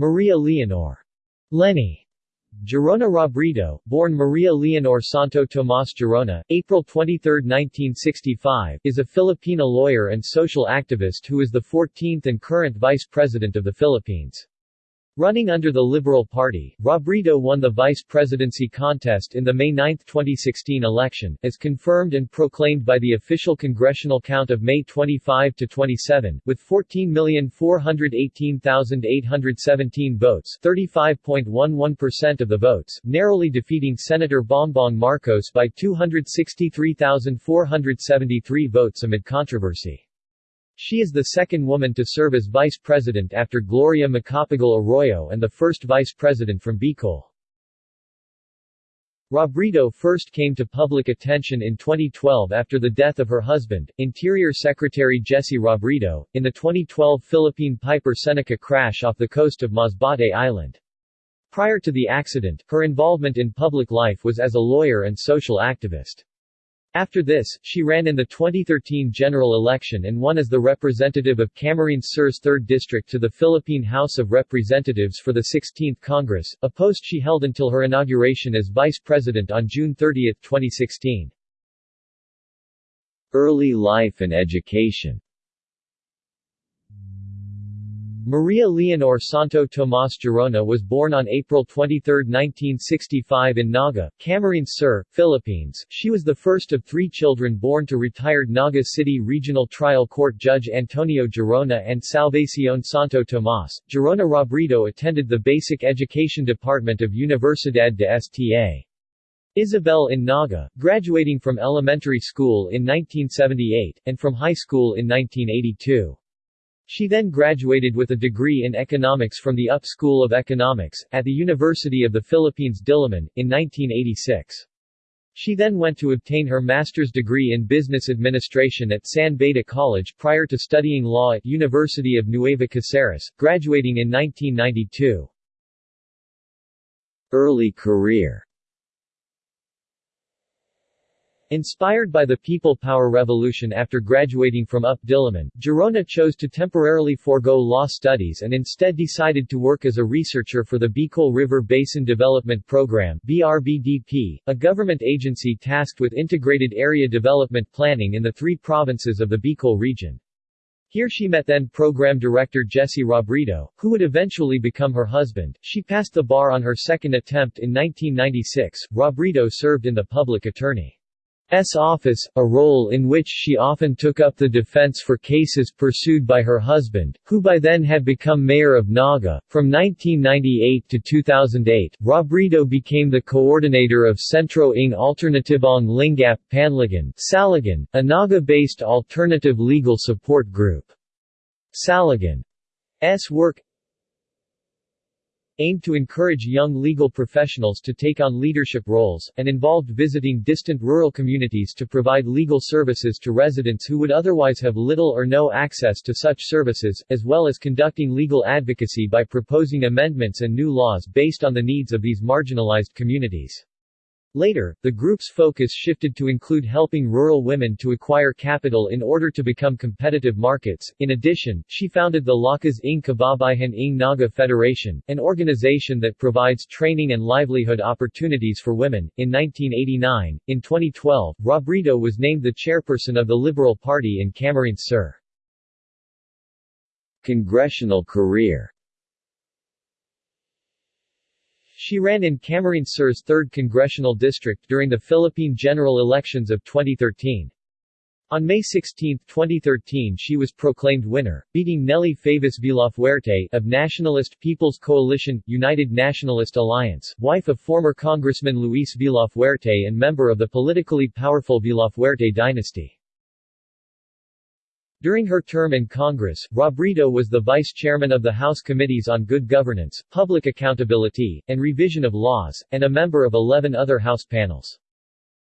Maria Leonor Leni Gerona Robredo, born Maria Leonor Santo Tomas Gerona, April 23, 1965, is a Filipina lawyer and social activist who is the 14th and current Vice President of the Philippines. Running under the Liberal Party, Robredo won the vice presidency contest in the May 9, 2016 election, as confirmed and proclaimed by the official congressional count of May 25 to 27, with 14,418,817 votes 35.11% of the votes, narrowly defeating Senator Bongbong Marcos by 263,473 votes amid controversy. She is the second woman to serve as vice president after Gloria Macapagal Arroyo and the first vice president from Bicol. Robredo first came to public attention in 2012 after the death of her husband, Interior Secretary Jesse Robredo, in the 2012 Philippine Piper Seneca crash off the coast of Masbate Island. Prior to the accident, her involvement in public life was as a lawyer and social activist. After this, she ran in the 2013 general election and won as the representative of Camarines Sur's 3rd District to the Philippine House of Representatives for the 16th Congress, a post she held until her inauguration as vice president on June 30, 2016. Early life and education Maria Leonor Santo Tomas Gerona was born on April 23, 1965 in Naga, Camarines Sur, Philippines. She was the first of three children born to retired Naga City Regional Trial Court Judge Antonio Gerona and Salvacion Santo Tomas. Gerona Robredo attended the Basic Education Department of Universidad de Sta. Isabel in Naga, graduating from elementary school in 1978, and from high school in 1982. She then graduated with a degree in economics from the UP School of Economics, at the University of the Philippines Diliman, in 1986. She then went to obtain her master's degree in business administration at San Beda College prior to studying law at University of Nueva Caceres, graduating in 1992. Early career Inspired by the People Power Revolution after graduating from UP Diliman, Gerona chose to temporarily forego law studies and instead decided to work as a researcher for the Bicol River Basin Development Program BRBDP, a government agency tasked with integrated area development planning in the three provinces of the Bicol region. Here she met then program director Jesse Robredo, who would eventually become her husband. She passed the bar on her second attempt in 1996. Robredo served in the public attorney. S office, a role in which she often took up the defense for cases pursued by her husband, who by then had become mayor of Naga. From 1998 to 2008, Robredo became the coordinator of Centro ng Alternatibong Lingap Panligal Saligan, a Naga-based alternative legal support group. Saligan's work aimed to encourage young legal professionals to take on leadership roles, and involved visiting distant rural communities to provide legal services to residents who would otherwise have little or no access to such services, as well as conducting legal advocacy by proposing amendments and new laws based on the needs of these marginalized communities. Later, the group's focus shifted to include helping rural women to acquire capital in order to become competitive markets. In addition, she founded the Lakas ng Kababaihan ng Naga Federation, an organization that provides training and livelihood opportunities for women. In 1989, in 2012, Robredo was named the chairperson of the Liberal Party in Camarines Sur. Congressional career she ran in Camarines Sur's 3rd Congressional District during the Philippine general elections of 2013. On May 16, 2013 she was proclaimed winner, beating Nelly Favis Villafuerte of Nationalist People's Coalition, United Nationalist Alliance, wife of former Congressman Luis Villafuerte and member of the politically powerful Villafuerte dynasty. During her term in Congress, Robredo was the vice chairman of the House Committees on Good Governance, Public Accountability, and Revision of Laws, and a member of 11 other House panels.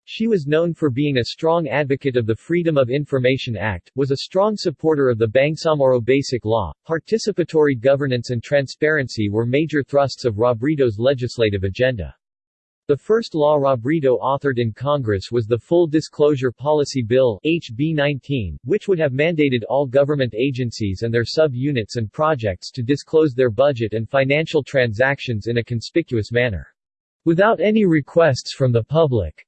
She was known for being a strong advocate of the Freedom of Information Act, was a strong supporter of the Bangsamoro Basic Law. Participatory governance and transparency were major thrusts of Robredo's legislative agenda. The first law Robredo authored in Congress was the Full Disclosure Policy Bill HB 19, which would have mandated all government agencies and their sub-units and projects to disclose their budget and financial transactions in a conspicuous manner. Without any requests from the public.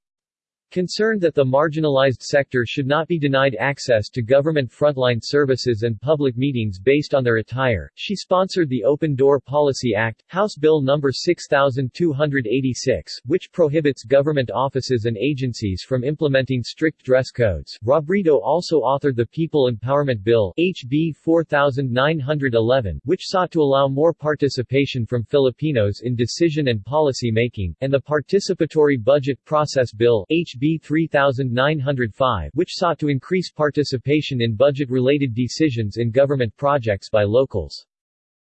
Concerned that the marginalized sector should not be denied access to government frontline services and public meetings based on their attire, she sponsored the Open Door Policy Act, House Bill No. 6286, which prohibits government offices and agencies from implementing strict dress codes. Robredo also authored the People Empowerment Bill HB 4911, which sought to allow more participation from Filipinos in decision and policy making, and the Participatory Budget Process Bill HB HB 3905 which sought to increase participation in budget-related decisions in government projects by locals.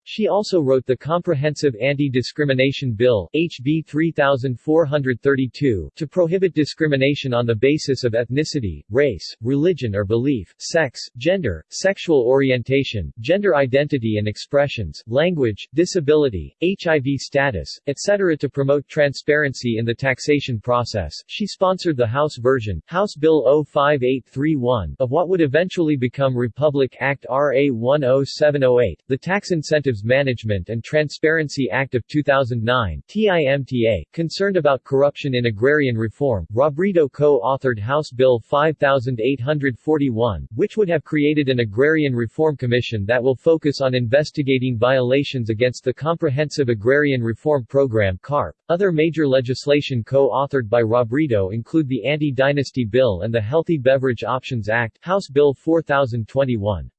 She also wrote the Comprehensive Anti-Discrimination Bill HB 3432 to prohibit discrimination on the basis of ethnicity, race, religion or belief, sex, gender, sexual orientation, gender identity and expressions, language, disability, HIV status, etc. to promote transparency in the taxation process. She sponsored the House version, House Bill 05831, of what would eventually become Republic Act RA 10708, the Tax Incentive Management and Transparency Act of 2009 TIMTA, concerned about corruption in agrarian reform, Robredo co-authored House Bill 5841, which would have created an Agrarian Reform Commission that will focus on investigating violations against the Comprehensive Agrarian Reform Program CARP. Other major legislation co-authored by Robredo include the Anti-Dynasty Bill and the Healthy Beverage Options Act House Bill 4021.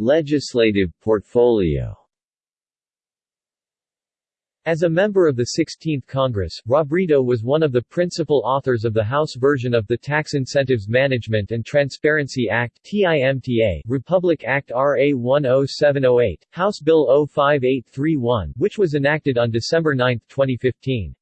Legislative portfolio as a member of the 16th Congress, Robredo was one of the principal authors of the House version of the Tax Incentives Management and Transparency Act TIMTA, Republic Act RA 10708, House Bill 05831, which was enacted on December 9, 2015.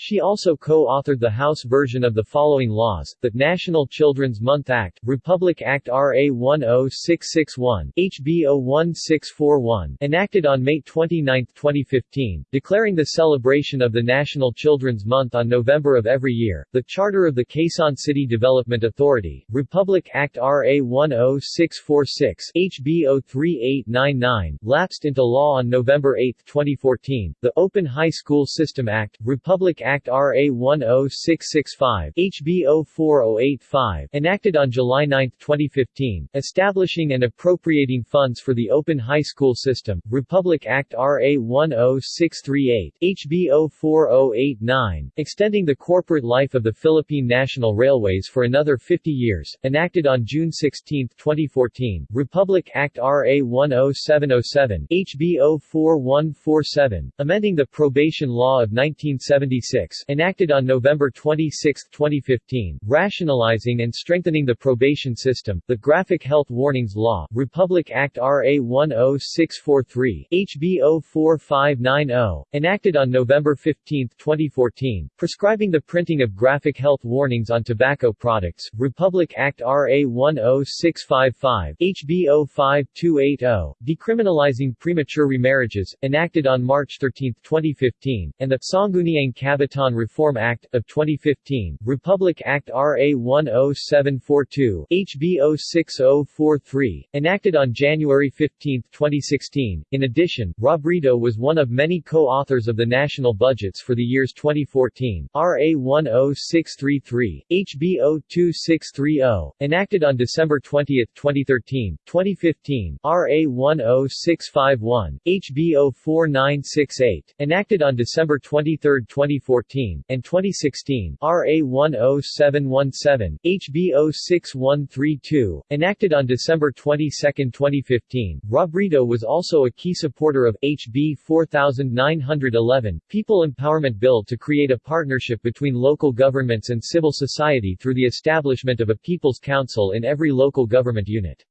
She also co-authored the House version of the following laws, the National Children's Month Act, Republic Act RA 10661, HB 01641, enacted on May 29, 2015, declaring the celebration of the National Children's Month on November of every year, the Charter of the Quezon City Development Authority, Republic Act RA 10646, HB 03899, lapsed into law on November 8, 2014, the Open High School System Act, Republic Act RA 10665 HB 04085, enacted on July 9, 2015, establishing and appropriating funds for the open high school system, Republic Act RA 10638 HB 04089, extending the corporate life of the Philippine National Railways for another 50 years, enacted on June 16, 2014, Republic Act RA 10707 HB 04147, amending the probation law of 1976 enacted on November 26, 2015, rationalizing and strengthening the probation system, the Graphic Health Warnings Law, Republic Act RA 10643, HB 04590, enacted on November 15, 2014, prescribing the printing of graphic health warnings on tobacco products, Republic Act RA 10655, HB 05280, decriminalizing premature remarriages, enacted on March 13, 2015, and the Sangguniang Kabataan Baton Reform Act, of 2015, Republic Act RA 10742, HB 06043, enacted on January 15, 2016. In addition, Robredo was one of many co-authors of the national budgets for the years 2014, RA 10633, HB 02630, enacted on December 20, 2013, 2015, RA 10651, HB 04968, enacted on December 23, 2014, 2014, and 2016 RA 10717, HB 06132, enacted on December 22, 2015. Robredo was also a key supporter of HB 4911, People Empowerment Bill to create a partnership between local governments and civil society through the establishment of a People's Council in every local government unit.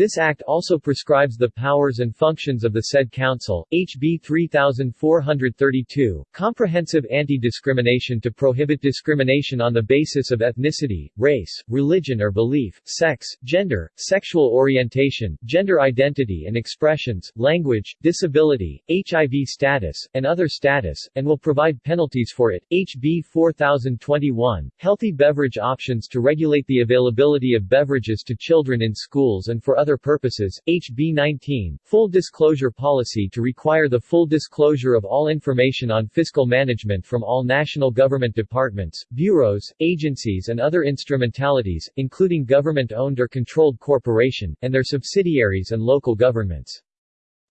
This act also prescribes the powers and functions of the said council. HB 3432, Comprehensive Anti-Discrimination to prohibit discrimination on the basis of ethnicity, race, religion or belief, sex, gender, sexual orientation, gender identity and expressions, language, disability, HIV status, and other status, and will provide penalties for it. HB 4021, Healthy beverage options to regulate the availability of beverages to children in schools and for other purposes, HB 19, Full Disclosure Policy to require the full disclosure of all information on fiscal management from all national government departments, bureaus, agencies and other instrumentalities, including government-owned or controlled corporation, and their subsidiaries and local governments.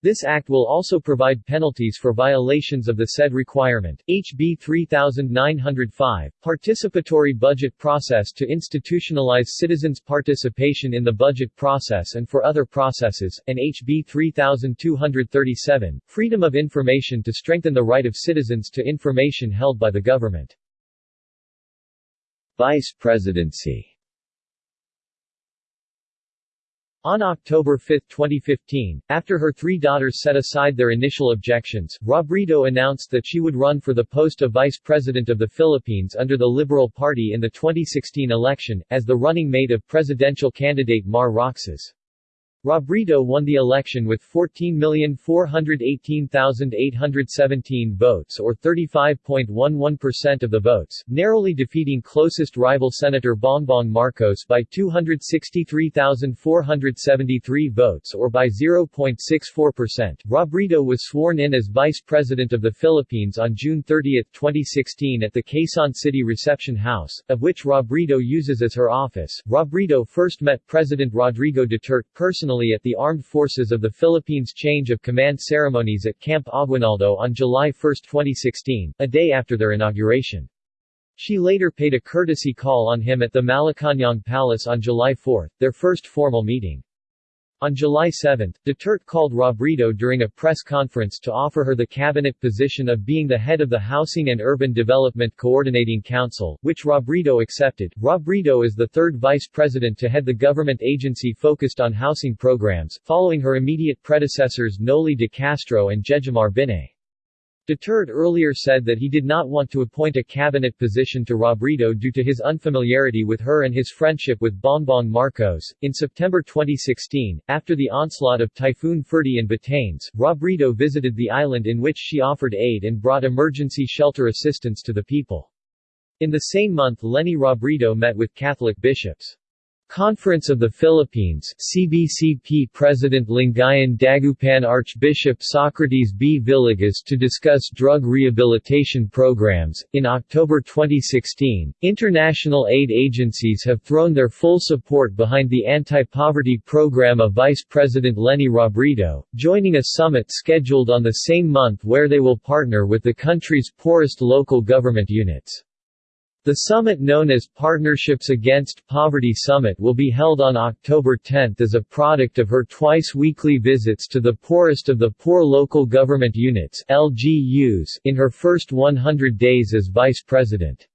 This act will also provide penalties for violations of the said requirement. HB 3905, Participatory Budget Process to institutionalize citizens' participation in the budget process and for other processes, and HB 3237, Freedom of Information to strengthen the right of citizens to information held by the government. Vice Presidency on October 5, 2015, after her three daughters set aside their initial objections, Robredo announced that she would run for the post of Vice President of the Philippines under the Liberal Party in the 2016 election, as the running mate of presidential candidate Mar Roxas. Robredo won the election with 14,418,817 votes or 35.11% of the votes, narrowly defeating closest rival Senator Bongbong Marcos by 263,473 votes or by 0.64%. Robredo was sworn in as Vice President of the Philippines on June 30, 2016 at the Quezon City Reception House, of which Robredo uses as her office. Robredo first met President Rodrigo Duterte personally personally at the Armed Forces of the Philippines change of command ceremonies at Camp Aguinaldo on July 1, 2016, a day after their inauguration. She later paid a courtesy call on him at the Malacañang Palace on July 4, their first formal meeting. On July 7, Duterte called Robredo during a press conference to offer her the cabinet position of being the head of the Housing and Urban Development Coordinating Council, which Robredo accepted. Robredo is the third vice president to head the government agency focused on housing programs, following her immediate predecessors Noli de Castro and Jejomar Binay. Duterte earlier said that he did not want to appoint a cabinet position to Robredo due to his unfamiliarity with her and his friendship with Bongbong Marcos. In September 2016, after the onslaught of Typhoon Ferdie in Batanes, Robredo visited the island in which she offered aid and brought emergency shelter assistance to the people. In the same month Leni Robredo met with Catholic bishops. Conference of the Philippines CBCP President Lingayen Dagupan Archbishop Socrates B. Villegas to discuss drug rehabilitation programs. In October 2016, international aid agencies have thrown their full support behind the anti-poverty program of Vice President Leni Robredo, joining a summit scheduled on the same month where they will partner with the country's poorest local government units. The summit known as Partnerships Against Poverty Summit will be held on October 10 as a product of her twice-weekly visits to the poorest of the poor local government units LGUs in her first 100 days as vice president.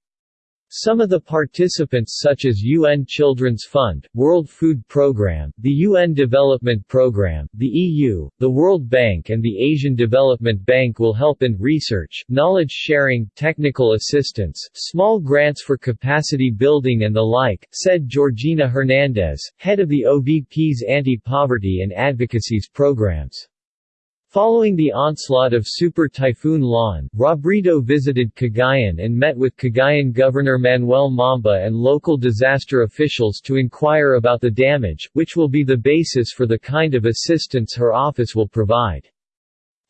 Some of the participants such as UN Children's Fund, World Food Programme, the UN Development Programme, the EU, the World Bank and the Asian Development Bank will help in research, knowledge sharing, technical assistance, small grants for capacity building and the like, said Georgina Hernandez, head of the OVP's Anti-Poverty and Advocacies programs. Following the onslaught of Super Typhoon Lawin, Robredo visited Cagayan and met with Cagayan Governor Manuel Mamba and local disaster officials to inquire about the damage, which will be the basis for the kind of assistance her office will provide.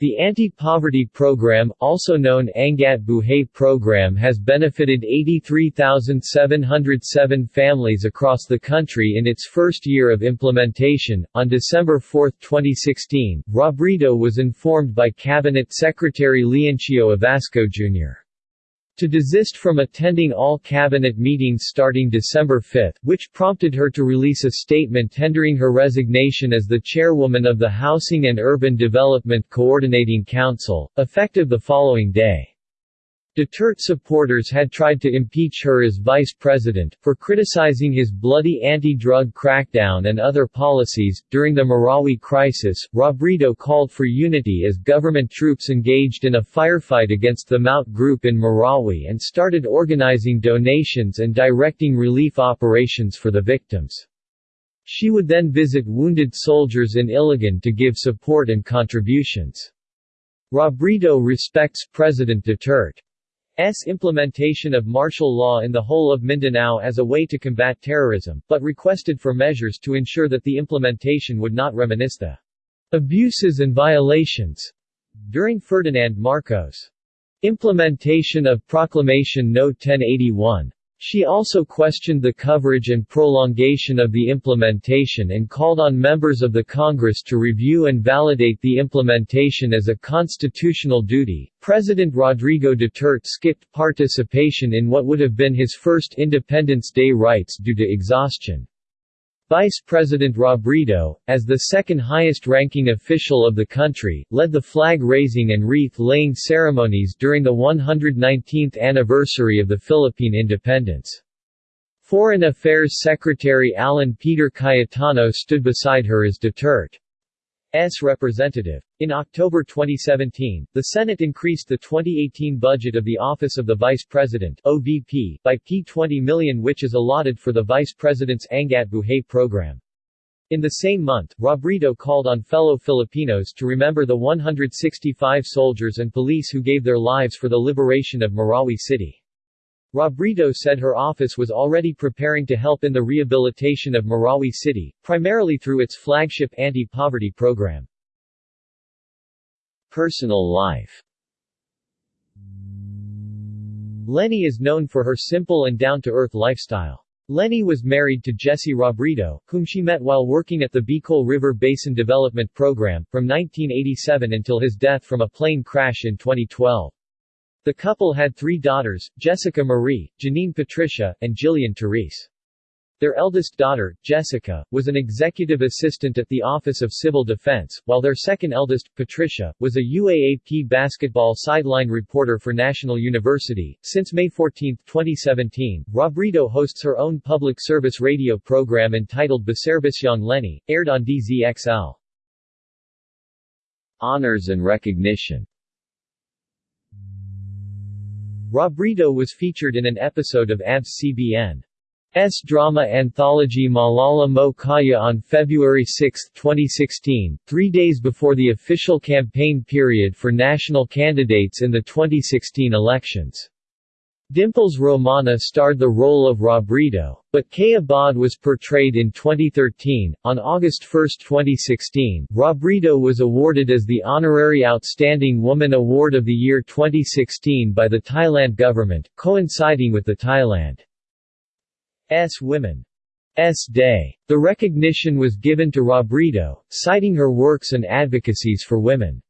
The anti-poverty program, also known Angat Buhay program has benefited 83,707 families across the country in its first year of implementation. On December 4, 2016, Robredo was informed by Cabinet Secretary Leoncio Evasco Jr to desist from attending all cabinet meetings starting December 5, which prompted her to release a statement tendering her resignation as the chairwoman of the Housing and Urban Development Coordinating Council, effective the following day. Duterte supporters had tried to impeach her as vice president, for criticizing his bloody anti-drug crackdown and other policies. During the Marawi crisis, Robredo called for unity as government troops engaged in a firefight against the Maute group in Marawi and started organizing donations and directing relief operations for the victims. She would then visit wounded soldiers in Iligan to give support and contributions. Robredo respects President Duterte. S implementation of martial law in the whole of Mindanao as a way to combat terrorism, but requested for measures to ensure that the implementation would not reminisce the abuses and violations during Ferdinand Marcos' implementation of Proclamation No. 1081. She also questioned the coverage and prolongation of the implementation and called on members of the Congress to review and validate the implementation as a constitutional duty. President Rodrigo Duterte skipped participation in what would have been his first Independence Day rites due to exhaustion. Vice President Robredo, as the second highest-ranking official of the country, led the flag-raising and wreath-laying ceremonies during the 119th anniversary of the Philippine independence. Foreign Affairs Secretary Alan Peter Cayetano stood beside her as Duterte S. representative. In October 2017, the Senate increased the 2018 budget of the Office of the Vice President OVP by P20 million which is allotted for the Vice President's Angat Buhay program. In the same month, Robredo called on fellow Filipinos to remember the 165 soldiers and police who gave their lives for the liberation of Marawi City. Robredo said her office was already preparing to help in the rehabilitation of Marawi City, primarily through its flagship anti-poverty program. Personal life Leni is known for her simple and down-to-earth lifestyle. Leni was married to Jesse Robredo, whom she met while working at the Bicol River Basin Development Program, from 1987 until his death from a plane crash in 2012. The couple had three daughters, Jessica Marie, Janine Patricia, and Jillian Therese. Their eldest daughter, Jessica, was an executive assistant at the Office of Civil Defense, while their second eldest, Patricia, was a UAAP basketball sideline reporter for National University. Since May 14, 2017, Robredo hosts her own public service radio program entitled BISErbisyong Leni, aired on DZXL. Honors and recognition Robredo was featured in an episode of ABS-CBN's drama anthology Maalaala Mo Kaya on February 6, 2016, three days before the official campaign period for national candidates in the 2016 elections. Dimples Romana starred the role of Robredo, but Kaya Baud was portrayed in 2013. On August 1, 2016, Robredo was awarded as the Honorary Outstanding Woman Award of the Year 2016 by the Thailand government, coinciding with the Thailand's Women's Day. The recognition was given to Robredo, citing her works and advocacies for women.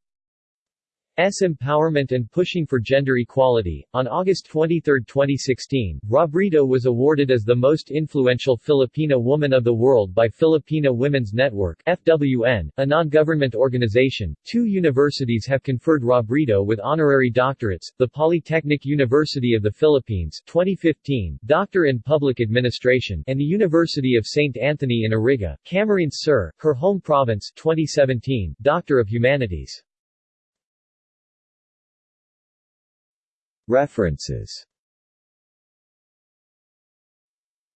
S. Empowerment and Pushing for Gender Equality. On August 23, 2016, Robredo was awarded as the most influential Filipina woman of the world by Filipina Women's Network FWN, a non-government organization. Two universities have conferred Robredo with honorary doctorates, the Polytechnic University of the Philippines 2015, Doctor in Public Administration, and the University of St. Anthony in Iriga, Camarines Sur, her home province 2017, Doctor of Humanities. References.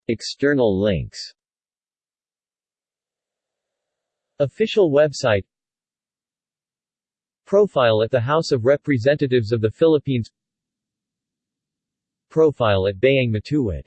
External links. Official website. Profile at the House of Representatives of the Philippines. Profile at Bayang Matuwid